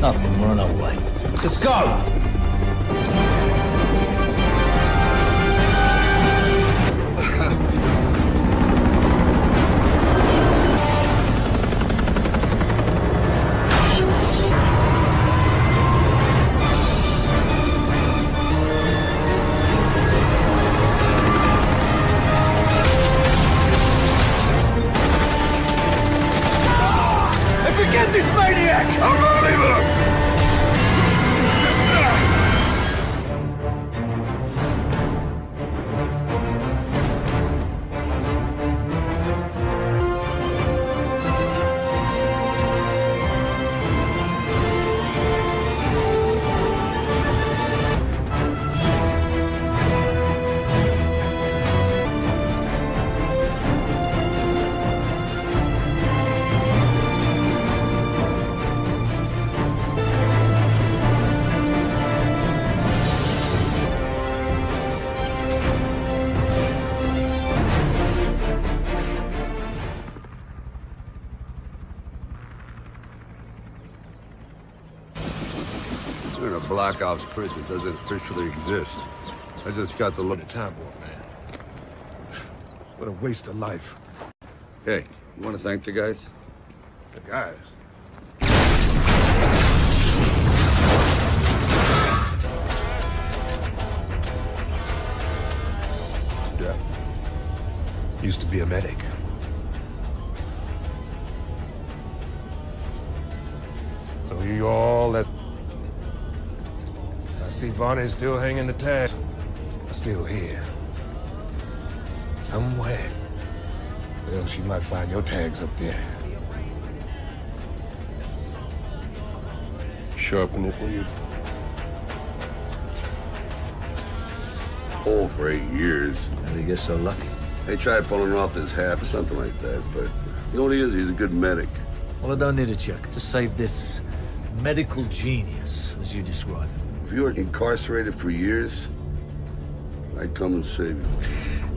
Nothing, we're on our way. Let's go! A Black Ops prison doesn't officially exist. I just got the look. at Time warp, man. What a waste of life. Hey, you want to thank the guys? The guys. Death. Used to be a medic. So you all that... I see Bonnie's still hanging the tag. Still here. Somewhere. Well, she might find your tags up there. Sharpen it, will you? Hole for eight years. How did he get so lucky? They tried pulling off his half or something like that, but you know what he is? He's a good medic. Well, I don't need a check to save this medical genius, as you describe him. If you were incarcerated for years, I'd come and save you.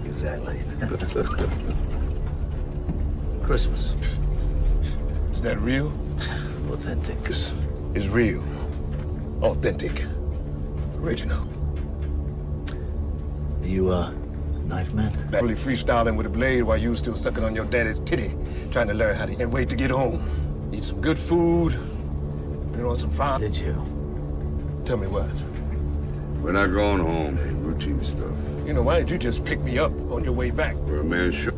Exactly. Christmas. Is that real? Authentic. Is real. Authentic. Original. Are you, uh, knife man? Barely freestyling with a blade while you was still sucking on your daddy's titty, trying to learn how to and wait to get home. Eat some good food, put on some fine. Did you? Tell me what. We're not going home. Routine stuff. You know, why didn't you just pick me up on your way back? We're a man short.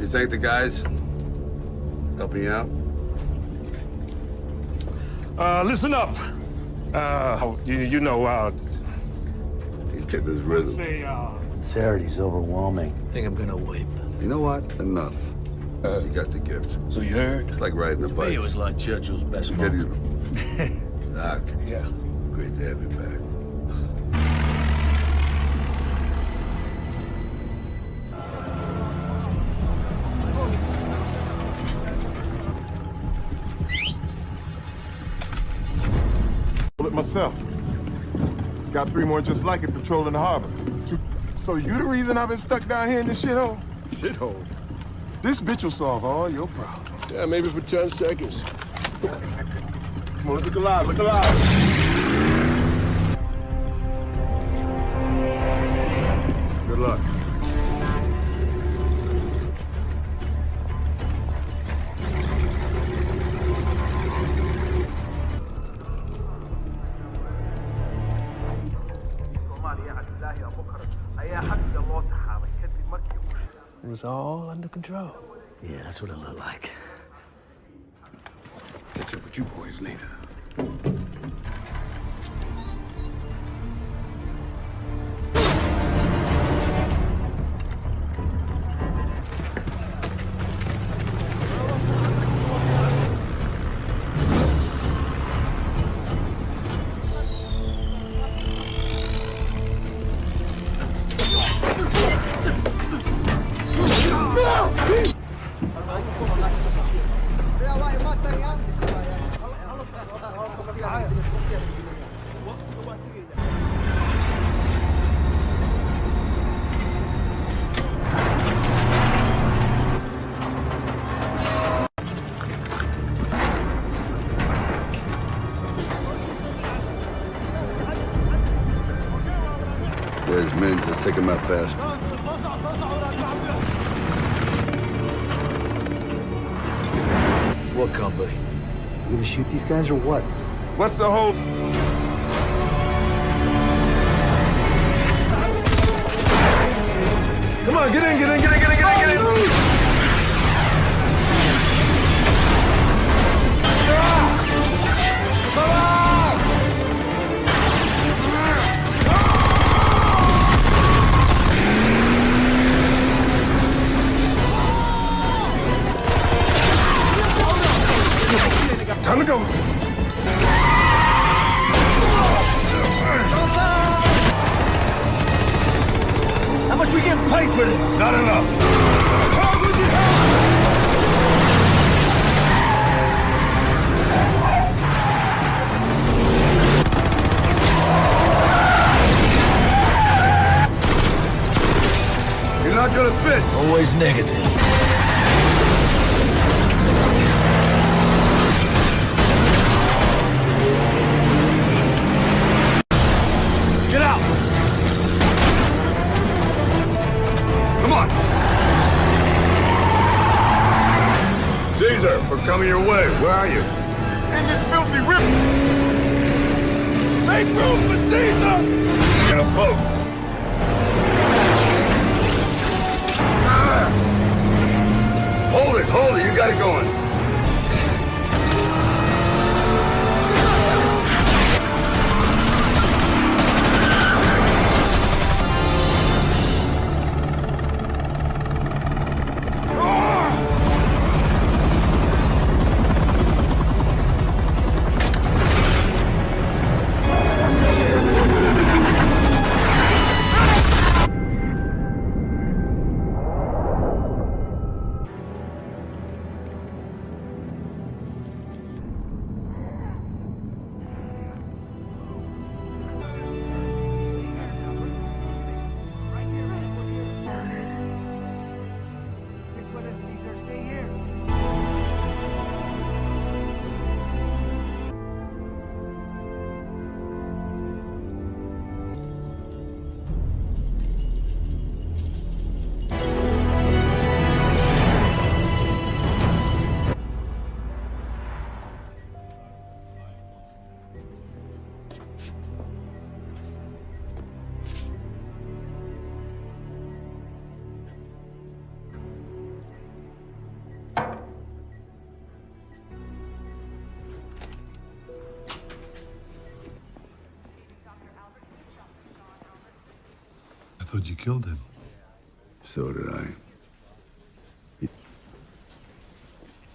You thank the guys? Helping you out? Uh, listen up. Uh, you, you know, uh, He's getting his rhythm. say, uh, Sinisterity overwhelming. I think I'm gonna weep. You know what? Enough. Uh, you got the gift. so you heard? It's like riding a Me, bike. it was like Churchill's best Get moment. his... Doc, Yeah. great to have you back. it myself. Got three more just like it patrolling the harbor. So you the reason I've been stuck down here in this shithole? Shithole. This bitch will solve all your problems. Yeah, maybe for 10 seconds. Come on, look alive, look alive. Good luck. Was all under control. Yeah, that's what it looked like. Catch up with you boys later. His men. Just take him out fast. What company? You gonna shoot these guys or what? What's the whole... Come on, get in, get in, get in, get in, Time to go. How much we getting paid for this? Not enough. You're not gonna fit. Always negative. Coming your way. Where are you? In this filthy rip! Make room for Caesar! In a boat. Ah. Hold it, hold it. You got it going. I thought you killed him. So did I.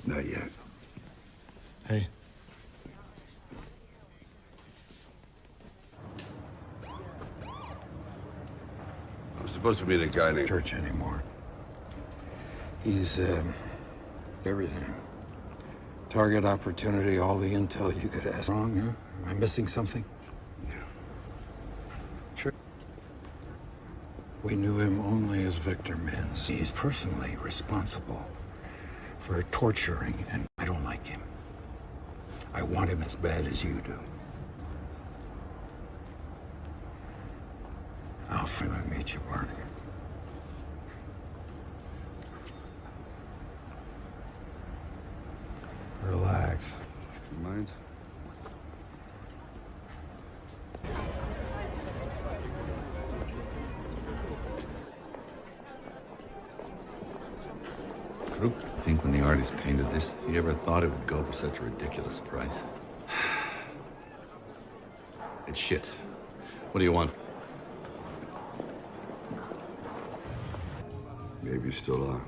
Not yet. Hey. I'm supposed to meet a guy named... church anymore. He's uh, everything. Target opportunity, all the intel you could ask. Wrong, huh? Am I missing something? We knew him only as Victor Menz. He's personally responsible for torturing, and I don't like him. I want him as bad as you do. I'll further meet you, Barney. Relax. You mind? Artist painted this, he ever thought it would go for such a ridiculous price. It's shit. What do you want? Maybe you still are.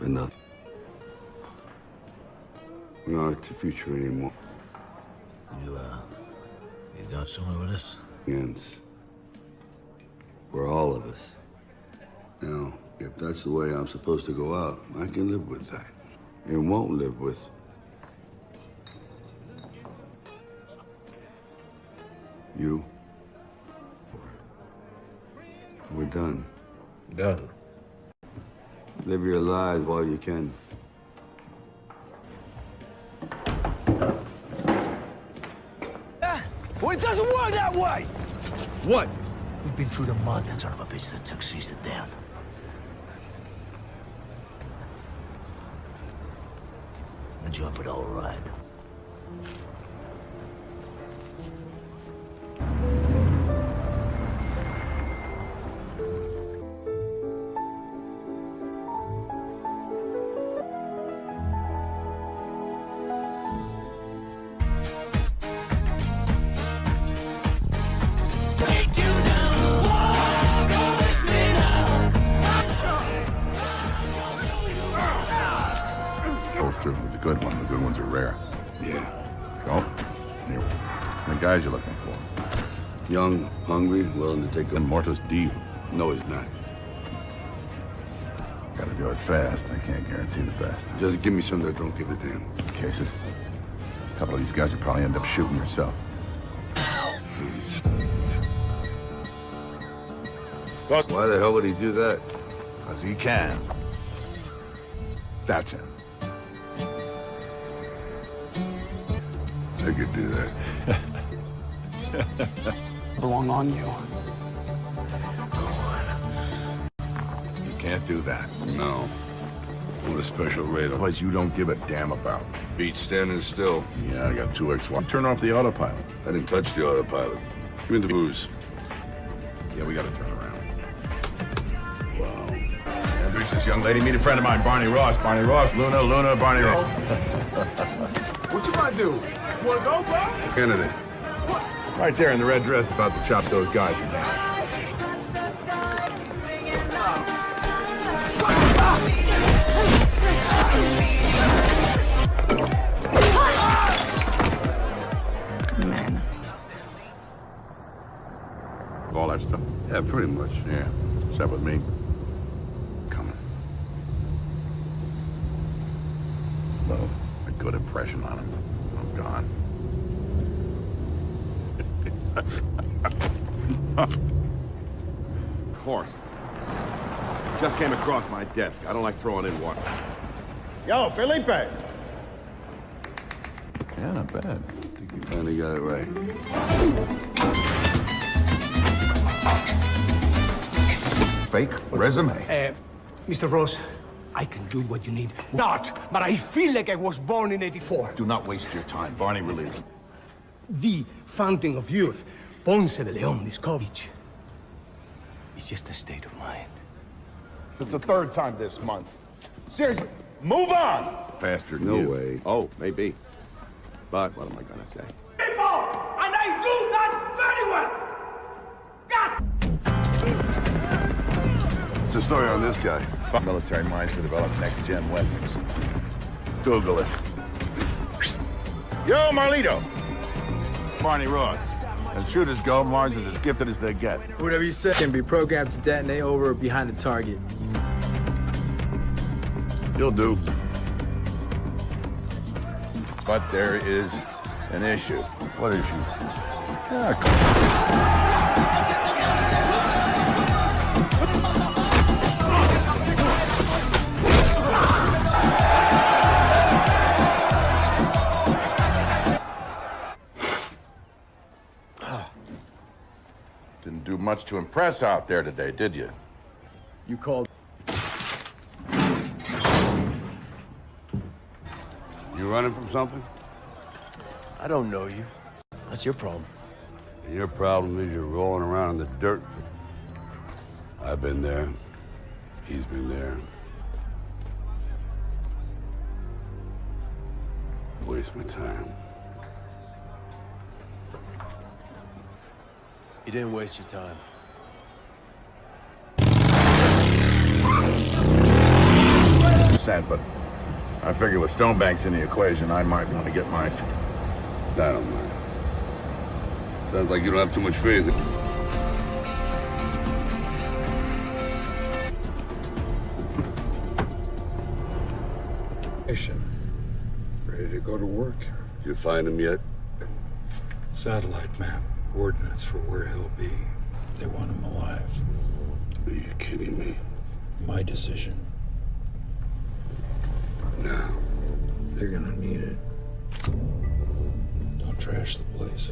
But nothing. We aren't the future anymore. You, uh, you got somewhere with this? Ends. For all of us. Now, if that's the way I'm supposed to go out, I can live with that. And won't live with you. We're done. Done. Live your lives while you can. Ah, well, it doesn't work that way. What? We've been through the mud, son of a bitch that took Caesar down. You in for whole ride. Willing to take And a... Mortis D. No, he's not. Gotta do it fast. I can't guarantee the best. Just give me some that don't give a damn. Cases. A couple of these guys will probably end up shooting yourself. Why the hell would he do that? Because he can. That's him. I could do that. belong on you. Can't do that. No. On a special I'll Place you don't give a damn about. beat standing still. Yeah, I got two X1. Turn off the autopilot. I didn't touch the autopilot. Give me the booze. Yeah, we gotta turn around. Wow. Introduce this young lady. Meet a friend of mine, Barney Ross. Barney Ross, Luna, Luna, Barney Ross. What you gonna do? You wanna go, bro? Kennedy. Right there in the red dress about to chop those guys in half. Pretty much. Yeah, except with me. Coming. Well, a good impression on him. Oh, I'm gone. Of course. Just came across my desk. I don't like throwing in water. Yo, Felipe! Yeah, not bad. I think you finally got it right. Fake resume. Uh, Mr. Ross, I can do what you need. Not, but I feel like I was born in 84. Do not waste your time. Barney relieved. The fountain of youth. Ponce de Leon Discovich. It's just a state of mind. It's the third time this month. Seriously, move on! Faster than No you. way. Oh, maybe. But what am I gonna say? People! And I do that very well! God! What's the story on this guy? Military minds to develop next-gen weapons. Google it. Yo, Marlito! Barney Ross. As shooters go, Mars is as gifted as they get. Whatever you say can be programmed to detonate over or behind the target. You'll do. But there is an issue. What issue? Ah, Didn't much to impress out there today, did you? You called. You running from something? I don't know you. That's your problem. And your problem is you're rolling around in the dirt. I've been there. He's been there. Waste my time. You didn't waste your time. Sad, but I figure with Stonebanks in the equation, I might want to get my... I don't mind. Sounds like you don't have too much faith. In the ready to go to work. You find him yet? Satellite map, coordinates for where he'll be. They want him alive. Are you kidding me? My decision. No. They're gonna need it. Don't trash the place.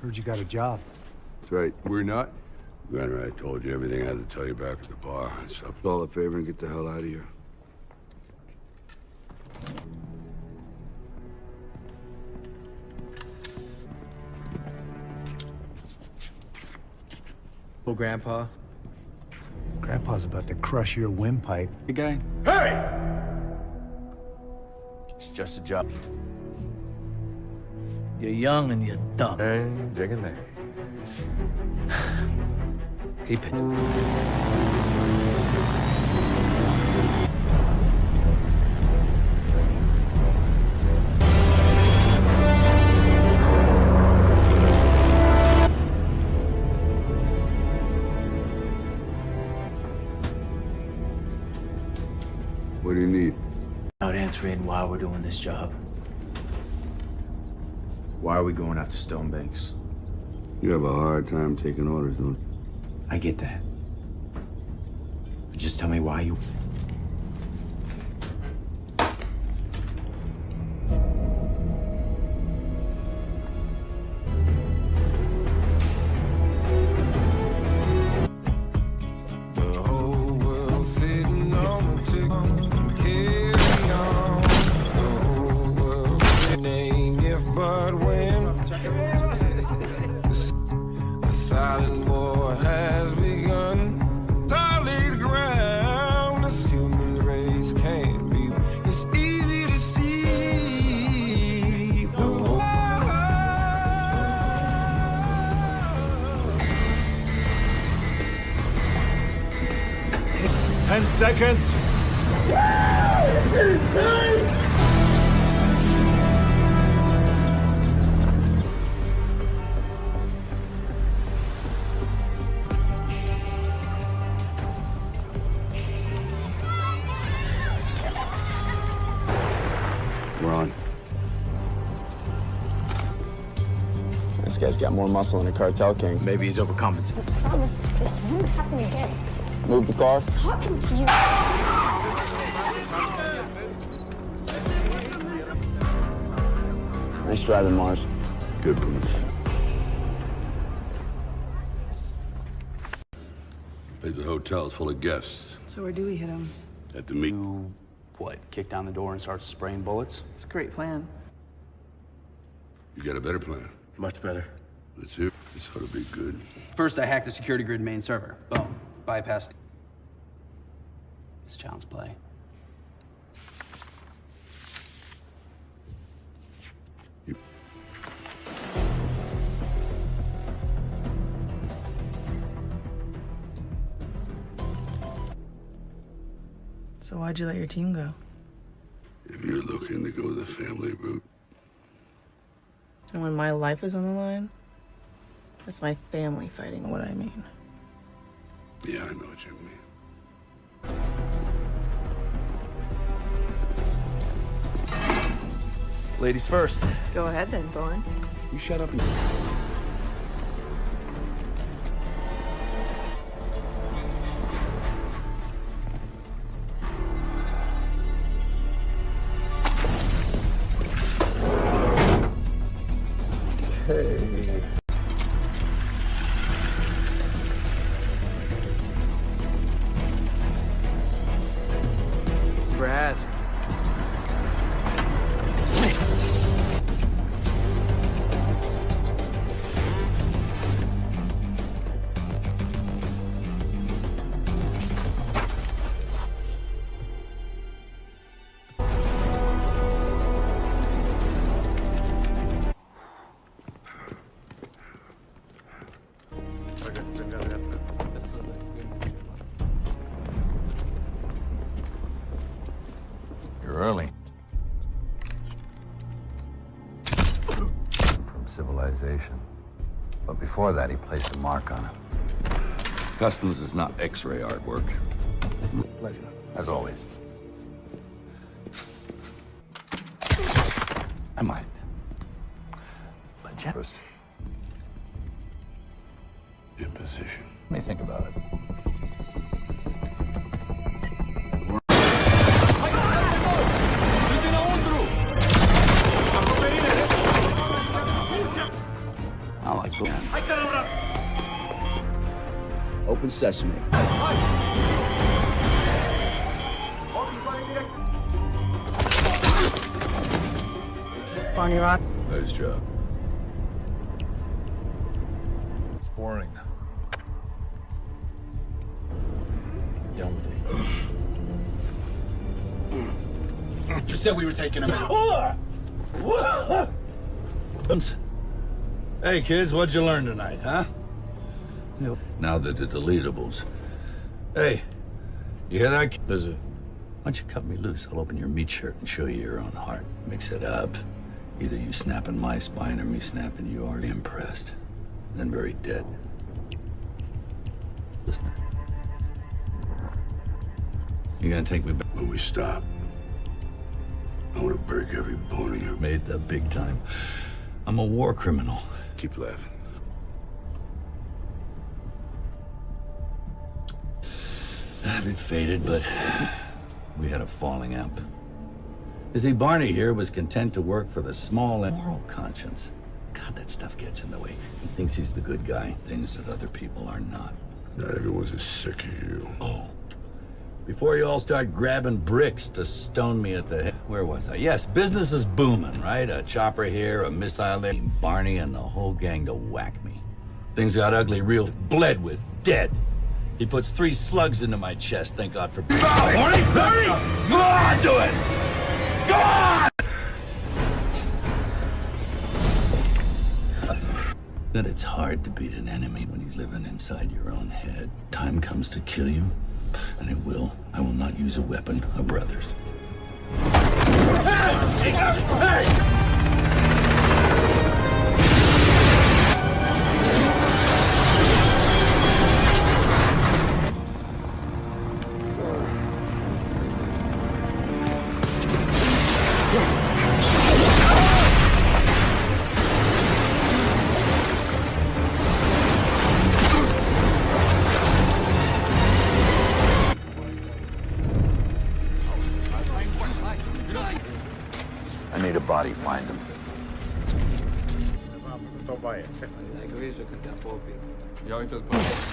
Heard you got a job. That's right. We're not. Granted, I told you everything I had to tell you back at the bar. So, do all a favor and get the hell out of here. Well, Grandpa. Grandpa's about to crush your windpipe. Big guy. Hey! It's just a job. You're young and you're dumb. Hey, digging there. Keep it. What do you need? Out answering why we're doing this job. Why are we going out to Stonebanks? You have a hard time taking orders, don't you? I get that. But just tell me why you... This guy's got more muscle than a cartel king. Maybe he's overcompensating. I promise this won't happen again. Move the car. I'm Talking to you. Nice driving, Mars. Good police. Place the hotel's full of guests. So where do we hit him? At the meet. What, kick down the door and start spraying bullets? It's a great plan. You got a better plan. Much better. Let's hear. This ought to be good. First, I hacked the security grid main server. Boom. Bypassed. It's child's play. So why'd you let your team go? If you're looking to go the family route, And when my life is on the line, that's my family fighting what I mean. yeah, I know what you mean. Ladies first. Go ahead then, Thorn. You shut up and... before that, he placed a mark on it. Customs is not X-ray artwork. Pleasure. As always. I might. But generous. Imposition. Let me think about it. Sesame. Barney Rock. Nice job. It's boring. Done with it. You said we were taking him out. Hey, kids, what'd you learn tonight, huh? Now that the deletables. Hey, you hear that? There's a. Why don't you cut me loose? I'll open your meat shirt and show you your own heart. Mix it up. Either you snapping my spine or me snapping you already impressed. Then very dead. Listen. You gonna take me back? When we stop, I want to break every bone in your... Made the big time. I'm a war criminal. Keep laughing. A bit faded, but we had a falling out. You see, Barney here was content to work for the small and moral conscience. God, that stuff gets in the way. He thinks he's the good guy, things that other people are not. Not everyone's as sick as you. Oh. Before you all start grabbing bricks to stone me at the head. Where was I? Yes, business is booming, right? A chopper here, a missile there, Barney and the whole gang to whack me. Things got ugly real bled with, dead. He puts three slugs into my chest, thank God for... Go, Barney! Barney! Go on, do it! Go on! That it's hard to beat an enemy when he's living inside your own head. Time comes to kill you, and it will. I will not use a weapon of brothers. Hey! Hey! What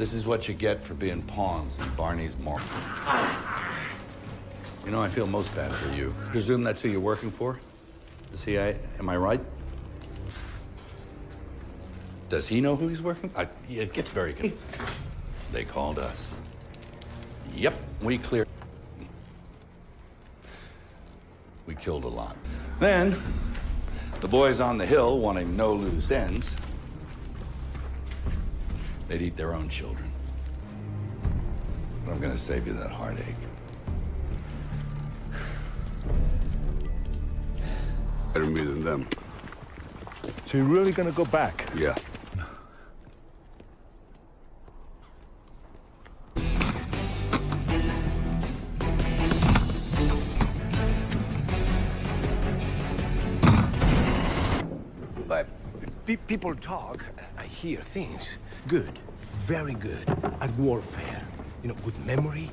This is what you get for being pawns in Barney's market. You know, I feel most bad for you. Presume that's who you're working for? The CIA? Uh, am I right? Does he know who he's working? I, it gets very good. They called us. Yep, we cleared. We killed a lot. Then, the boys on the hill wanting no loose ends, they'd eat their own children. But I'm gonna save you that heartache. Better me than them. So you're really gonna go back? Yeah. But people talk, I hear things. Good, very good at warfare. You know, good memory.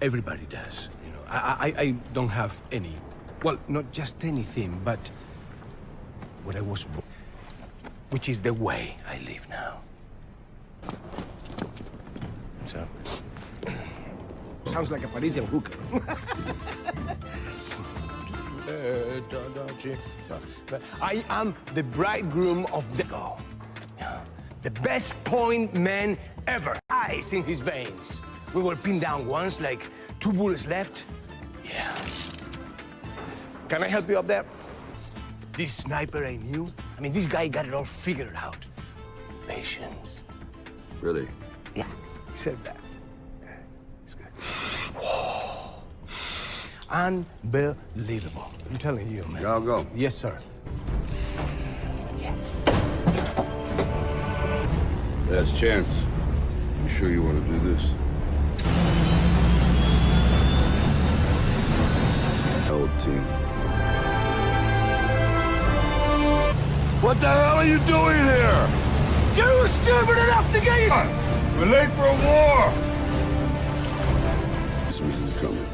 Everybody does. You know, I, I, I don't have any. Well, not just anything, but what I was born, which is the way I live now. So, sounds like a Parisian hooker. Uh, da- da- chi- da- but I am the bridegroom of the go. The best point man ever. Ice in his veins. We were pinned down once, like two bullets left. Yeah. Can I help you up there? This sniper I knew I mean, this guy got it all figured out. Patience. Really? Yeah, he said that. It's good. Unbelievable. I'm telling you, man. Y'all go. Yes, sir. Yes. Last chance. You sure you want to do this? Old team. What the hell are you doing here? You were stupid enough to get We're late for a war. Christmas is coming.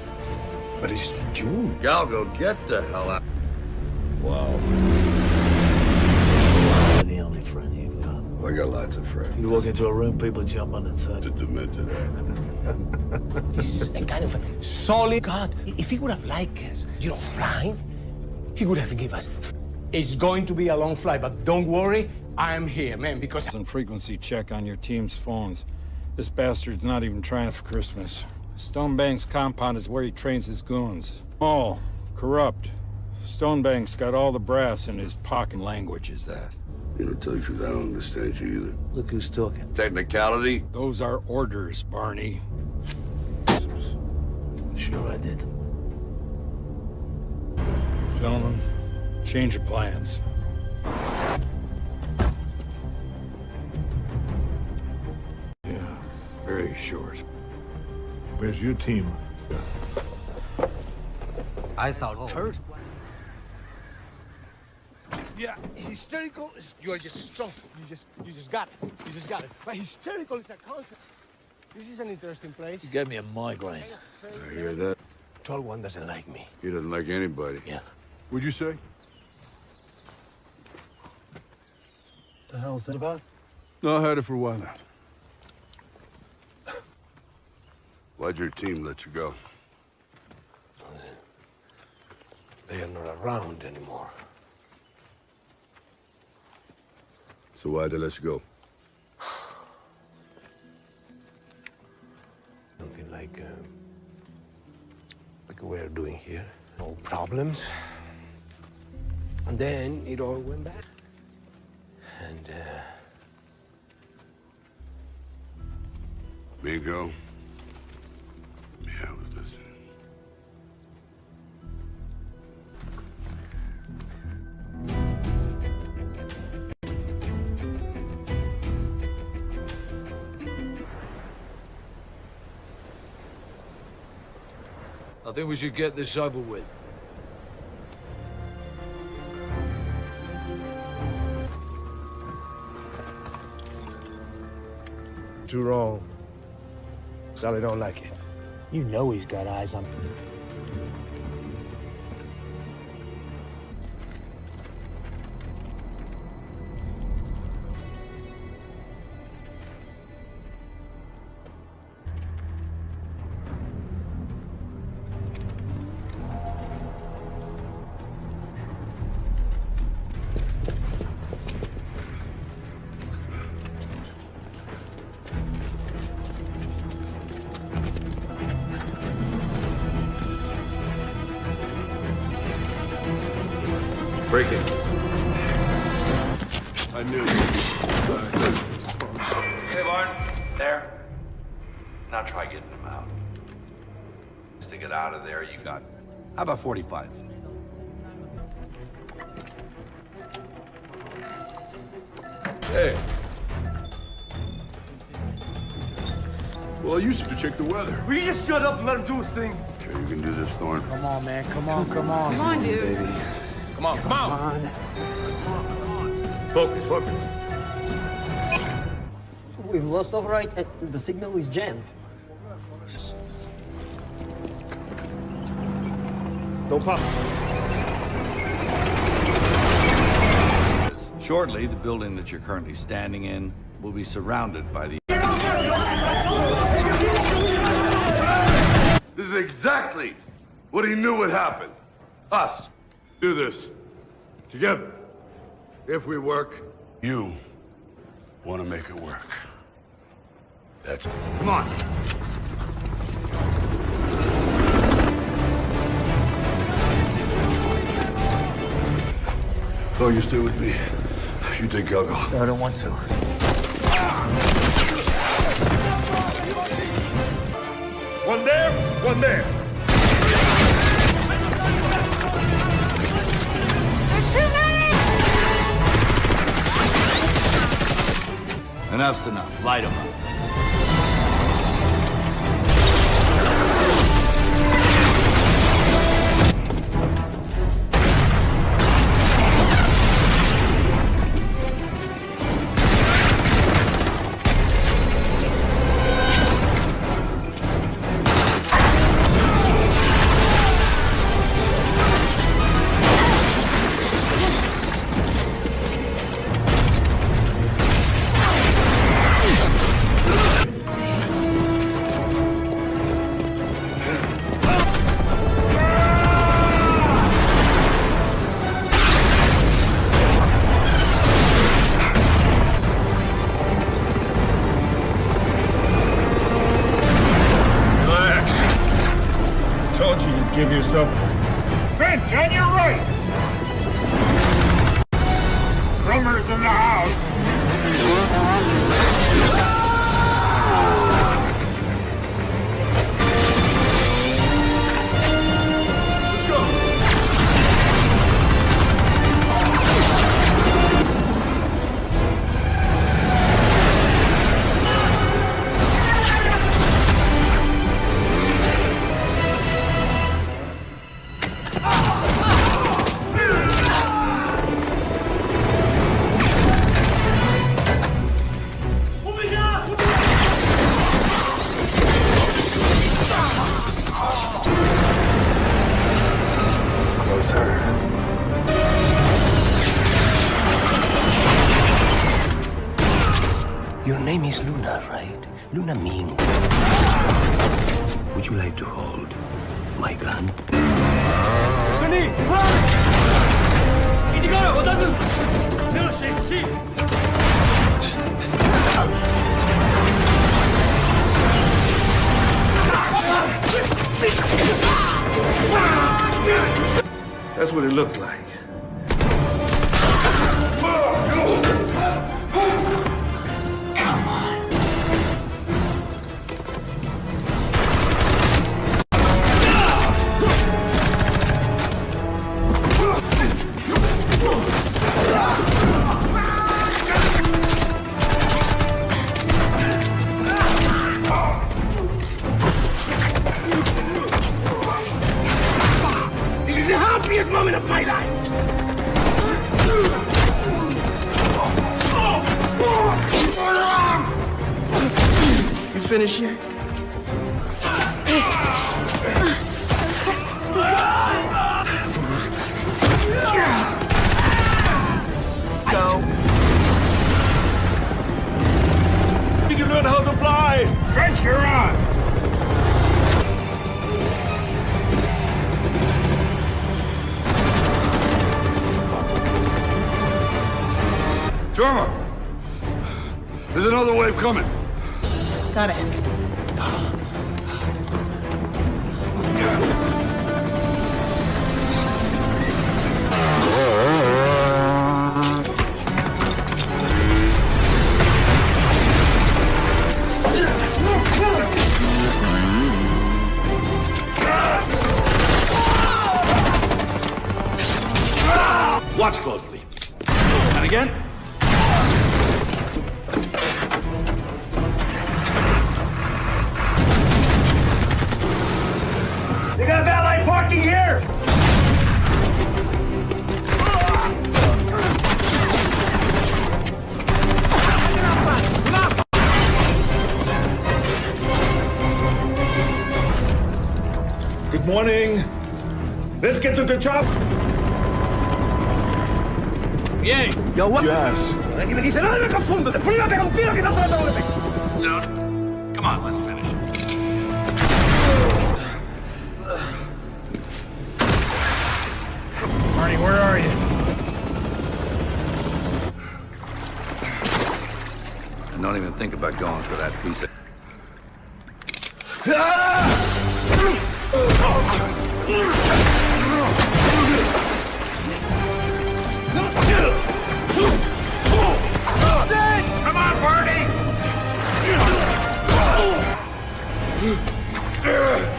But it's June. Galgo, get the hell out. Wow. I got lots of friends. You walk into a room, people jump on the It's a table. demented. He's a kind of a solid God. If he would have liked us, you know, flying, he would have given us. It's going to be a long flight, but don't worry, I'm here, man, because Some frequency check on your team's phones. This bastard's not even trying for Christmas. Stonebanks' compound is where he trains his goons. Oh, corrupt. Stonebanks' got all the brass in his pocket. Language is that? You know, tell you the truth, I don't understand you either. Look who's talking. Technicality? Those are orders, Barney. Sure I did. Gentlemen, change of plans. Yeah, very short. Where's your team? I thought oh, Kurt. Yeah, hysterical is you're just strong. You just you just got it. You just got it. But hysterical is a concept. This is an interesting place. You gave me a migraine. I hear that. Tall one doesn't like me. He doesn't like anybody. Yeah. What'd you say? The hell's that about? No, I had it for a while now. Why'd your team let you go? They are not around anymore. So why'd they let you go? Something like uh, like we're doing here. No problems. And then it all went back. And uh, Bingo? Think we should get this over with. too wrong. Sally don't like it. You know he's got eyes on. How about 45? Hey. Well, I used to check the weather. Will you just shut up and let him do his thing? Sure you can do this, Thorn? Come on, man. Come on, come on. Come on, dude. Baby. Come on, come on. Come on. Focus, focus. We've lost override and uh, the signal is jammed. Don't pop. Shortly, the building that you're currently standing in will be surrounded by the... This is exactly what he knew would happen. Us. Do this. Together. If we work, you want to make it work. That's it. Come on. Oh, you stay with me. you think I'll go? I don't want to. One there, one there. Enough's enough. Light 'em up. You'd is Luna, right? Luna mean. Would you like to hold my gun? Sunny, run! That's what it looked like. No se lo tengo que pegar. Soon. Come on, let's finish. Marty, where are you? And don't even think about going for that piece of. Battery's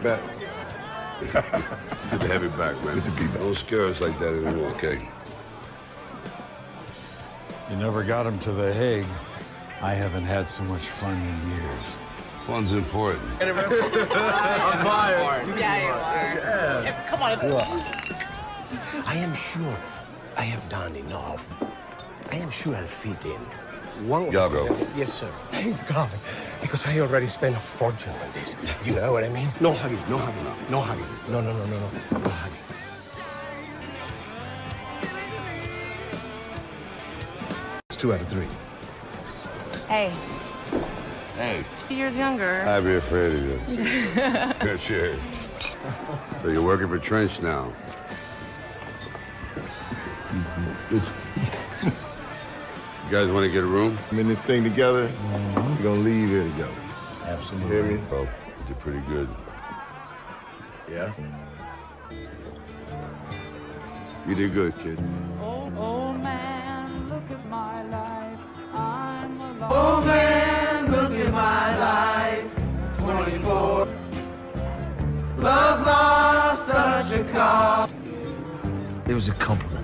You want your luck back? Good to have you back, man. Good to be back. Don't scare us like that anymore, okay? You never got him to The Hague. I haven't had so much fun in years. Fun's important. I'm fired. Yeah, you are. Yeah, Come on. I am sure I have done enough. I am sure I'll fit in. One Yago. Yes, sir. Thank God. Because I already spent a fortune on this. Do You know what I mean? No hugging, no hugging, no hugging. No, no, no, no, no. No hugging. It's two out of three. Hey, Hey, two years younger. I'd be afraid of this. yeah, sure. So you're working for Trench now? It's, You guys want to get a room? I'm in this thing together. Mm-hmm. We're gonna leave here together. Absolutely. Hear me? Bro, you did pretty good. Yeah? You did good, kid. Old man, look at my life. I'm alone. Oh man, look at my life. 24. Love lost such a cause. It was a compliment.